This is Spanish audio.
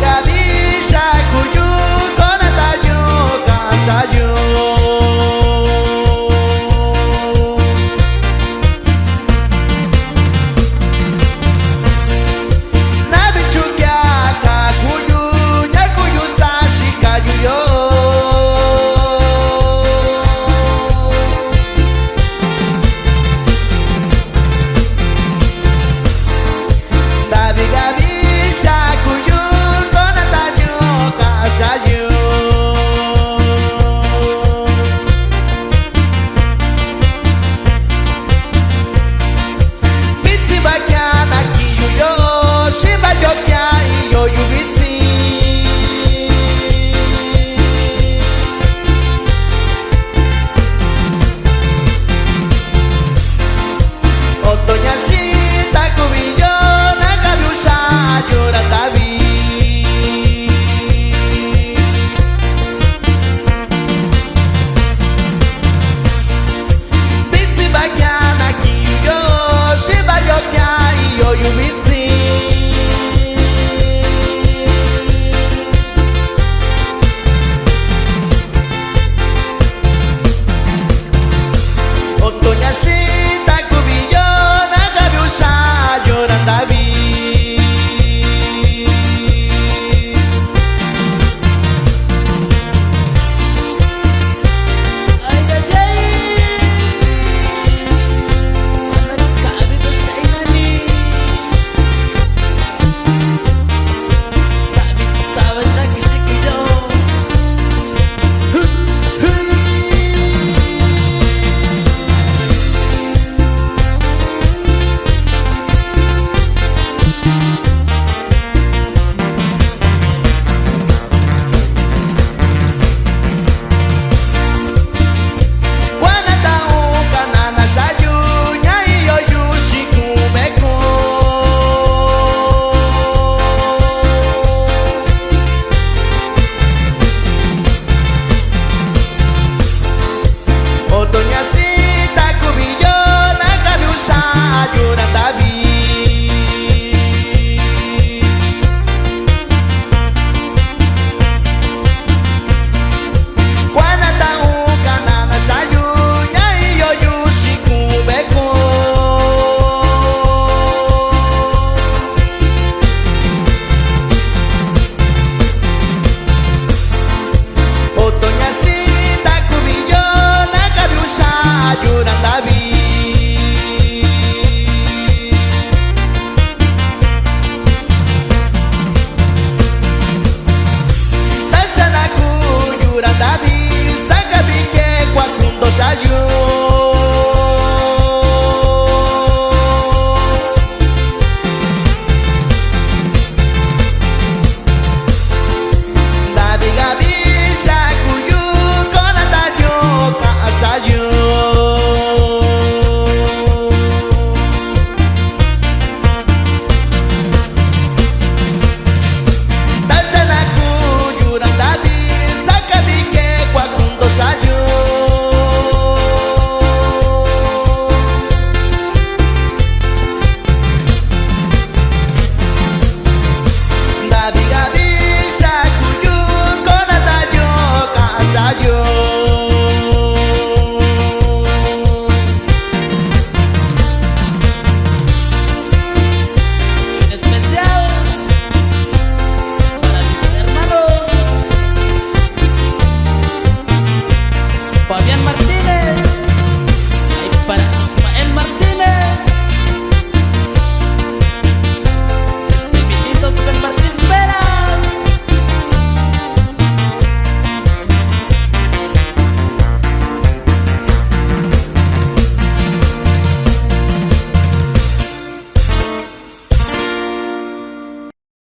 cada.